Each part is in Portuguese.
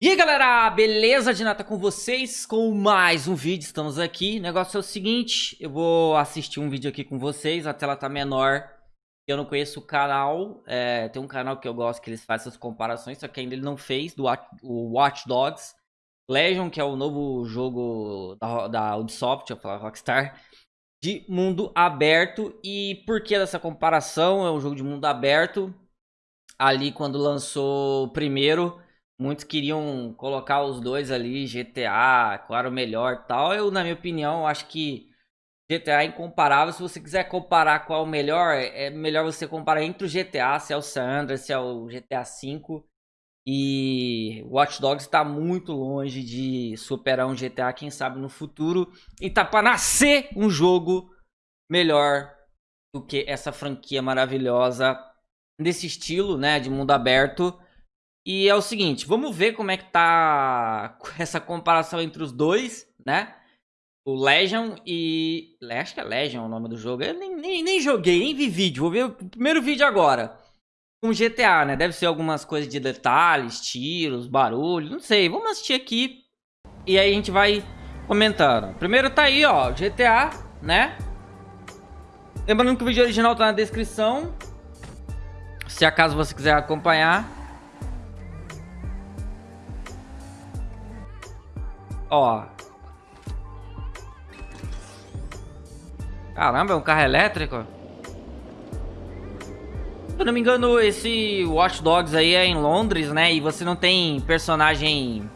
E aí galera, beleza? De nata com vocês com mais um vídeo, estamos aqui O negócio é o seguinte, eu vou assistir um vídeo aqui com vocês A tela tá menor Eu não conheço o canal é, Tem um canal que eu gosto que eles fazem essas comparações Só que ainda ele não fez, do o Watch Dogs Legion, que é o novo jogo da, da Ubisoft, eu falar Rockstar De mundo aberto E por que dessa comparação? É um jogo de mundo aberto Ali quando lançou o primeiro Muitos queriam colocar os dois ali, GTA, claro, melhor tal. Eu, na minha opinião, acho que GTA é incomparável. Se você quiser comparar qual é o melhor, é melhor você comparar entre o GTA, se é o San Andreas, se é o GTA V. E Watch Dogs está muito longe de superar um GTA, quem sabe no futuro. E tá para nascer um jogo melhor do que essa franquia maravilhosa desse estilo, né, de mundo aberto. E é o seguinte, vamos ver como é que tá essa comparação entre os dois, né? O Legion e... Acho que é Legion o nome do jogo. Eu nem, nem, nem joguei, nem vi vídeo. Vou ver o primeiro vídeo agora. Com GTA, né? Deve ser algumas coisas de detalhes, tiros, barulho, não sei. Vamos assistir aqui e aí a gente vai comentando. Primeiro tá aí, ó, GTA, né? Lembrando que o vídeo original tá na descrição. Se acaso você quiser acompanhar. Ó. Caramba, é um carro elétrico? Se eu não me engano, esse Watch Dogs aí é em Londres, né? E você não tem personagem...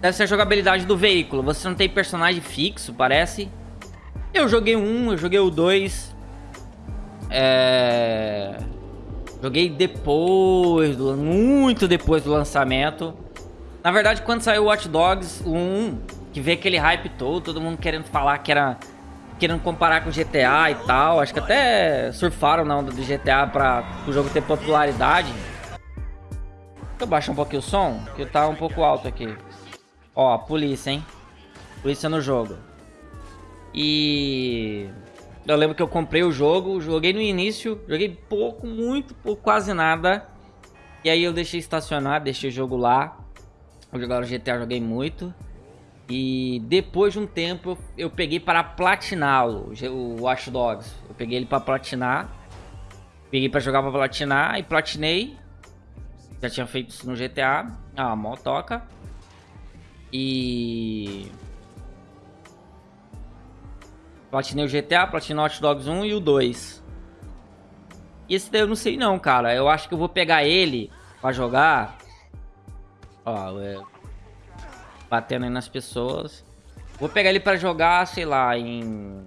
Deve ser a jogabilidade do veículo. Você não tem personagem fixo, parece. Eu joguei um, eu joguei o dois. É... Joguei depois, muito depois do lançamento. Na verdade, quando saiu o Watch Dogs 1, que veio aquele hype todo, todo mundo querendo falar que era... Querendo comparar com GTA e tal. Acho que até surfaram na onda do GTA pra o jogo ter popularidade. Deixa eu baixar um pouquinho o som, que tá um pouco alto aqui. Ó, polícia, hein? Polícia no jogo. E... Eu lembro que eu comprei o jogo, joguei no início, joguei pouco, muito pouco, quase nada. E aí eu deixei estacionar, deixei o jogo lá. Eu jogava GTA, joguei muito. E depois de um tempo eu peguei para platiná-lo, o Watch Dogs. Eu peguei ele para platinar. Peguei para jogar para platinar e platinei. Já tinha feito isso no GTA. Ah, motoca. E... Platinei o GTA, platinei o Watch Dogs 1 e o 2. E esse daí eu não sei não, cara. Eu acho que eu vou pegar ele para jogar Ó, é... Batendo aí nas pessoas. Vou pegar ele pra jogar, sei lá, em...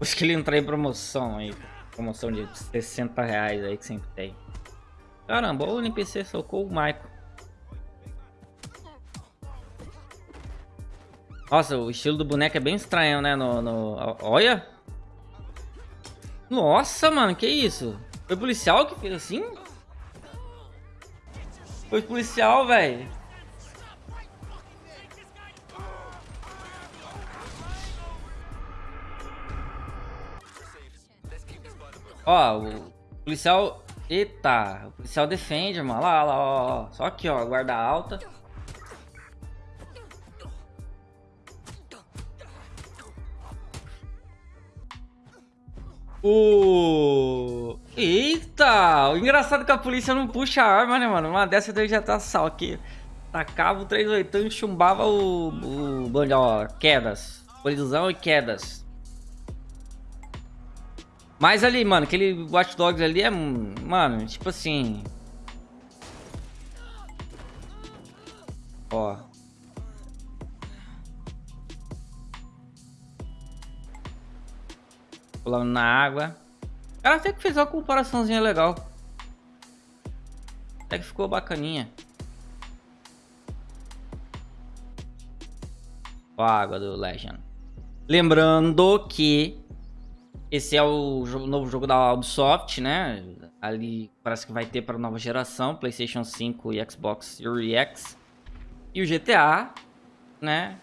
Acho que ele entrar em promoção aí. Promoção de 60 reais aí que sempre tem. Caramba, o NPC socou o Michael. Nossa, o estilo do boneco é bem estranho, né? No, no... Olha! Nossa, mano, que isso? Foi policial que fez assim? Foi policial, velho. Ó, o policial... Eita, o policial defende, mano. Lá, lá, ó. Só aqui, ó, guarda alta. O... Eita! O engraçado é que a polícia não puxa a arma, né, mano? Uma dessa daí já tá sal aqui. Tacava o 38 e chumbava o... o ó, quedas. Colisão e quedas. Mas ali, mano, aquele Watch Dogs ali é... Mano, tipo assim... Ó. Pulando na água. Ela até que fez uma comparaçãozinha legal. Até que ficou bacaninha. A água do Legend. Lembrando que esse é o novo jogo da Ubisoft, né? Ali parece que vai ter para nova geração, PlayStation 5 e Xbox Series X. E o GTA, né?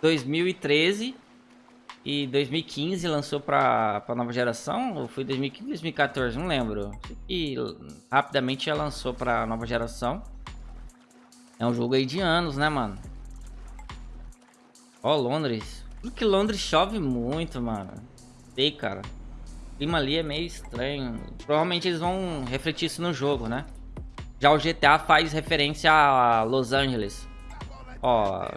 2013 e 2015 lançou pra, pra nova geração, ou foi 2015 2014, não lembro. E rapidamente já lançou pra nova geração. É um jogo aí de anos, né, mano? Ó, Londres. Porque Londres chove muito, mano. Sei, cara. O clima ali é meio estranho. Provavelmente eles vão refletir isso no jogo, né? Já o GTA faz referência a Los Angeles. Ó.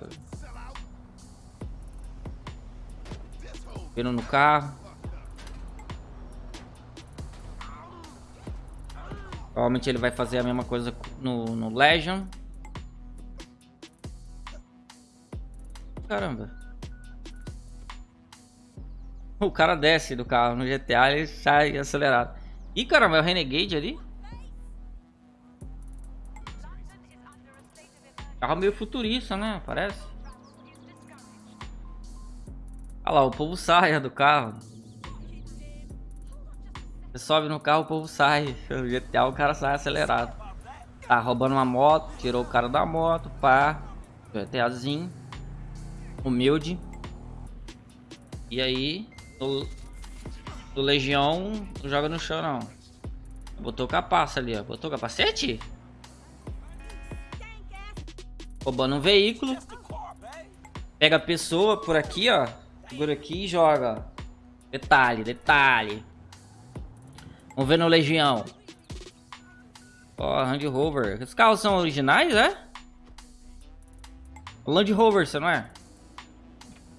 Vindo no carro. Provavelmente ele vai fazer a mesma coisa no, no Legion. Caramba. O cara desce do carro no GTA e sai acelerado. Ih, caramba, é o Renegade ali? Carro meio futurista, né? Parece. Olha lá, o povo sai do carro. Você sobe no carro, o povo sai. O GTA, o cara sai acelerado. Tá roubando uma moto, tirou o cara da moto, pá. GTAzinho. Humilde. E aí, no Legião, não joga no chão, não. Botou capaça ali, ó. Botou capacete? Roubando um veículo. Pega a pessoa por aqui, ó. Segura aqui e joga. Detalhe, detalhe. Vamos ver no Legião. Ó, Land Rover. Os carros são originais, é? Land Rover, você não é?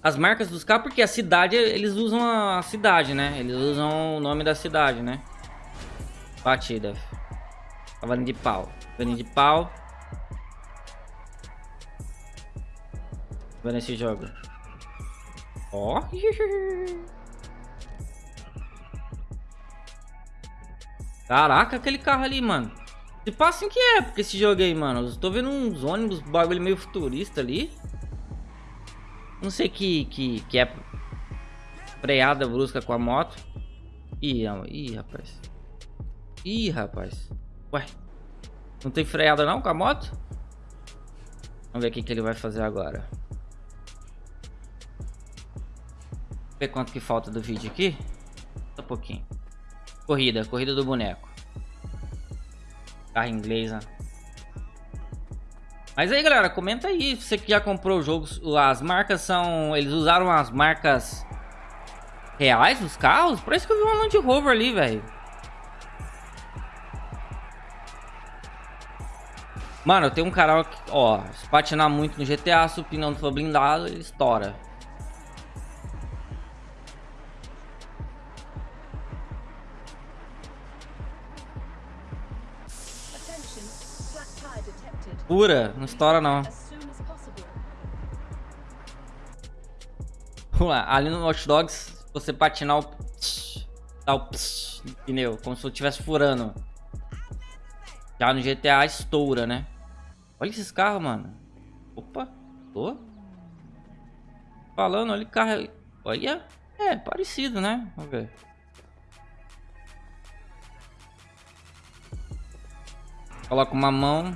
As marcas dos carros, porque a cidade, eles usam a cidade, né? Eles usam o nome da cidade, né? Batida. Cavalinho de pau. Cavalinho de pau. Vendo esse jogo. Ó. Caraca, aquele carro ali, mano. Se passa em que época esse jogo aí, mano? Eu tô vendo uns ônibus, bagulho meio futurista ali. Não sei que, que, que é freada brusca com a moto. Ih, ih, rapaz. Ih, rapaz. Ué. Não tem freada não com a moto? Vamos ver o que, que ele vai fazer agora. Ver quanto que falta do vídeo aqui. Só um pouquinho. Corrida, corrida do boneco. Carro inglês, né? Mas aí, galera, comenta aí. Você que já comprou o jogo, as marcas são... Eles usaram as marcas reais dos carros? Parece que eu vi uma Land Rover ali, velho. Mano, tenho um canal que, ó, se patinar muito no GTA, se o pneu não for blindado, ele estoura. Pura, não estoura não. Vamos lá, ali no Watch Dogs, você patinar o... Dá o no pneu, como se eu estivesse furando. Já no GTA estoura, né? Olha esses carros, mano. Opa, tô. Falando, olha o carro. Olha, é parecido, né? Vamos ver. Coloca uma mão.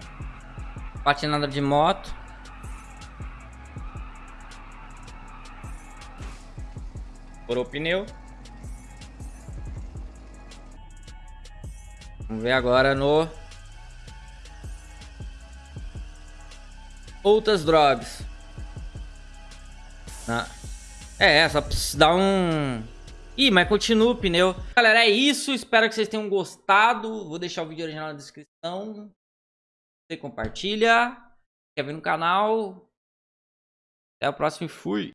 Patinada de moto. Furou o pneu. Vamos ver agora no... Outras drogas. Ah. É, só precisa dar um... Ih, mas continua o pneu. Galera, é isso. Espero que vocês tenham gostado. Vou deixar o vídeo original na descrição. Você compartilha. Quer ver no canal. Até o próximo e fui.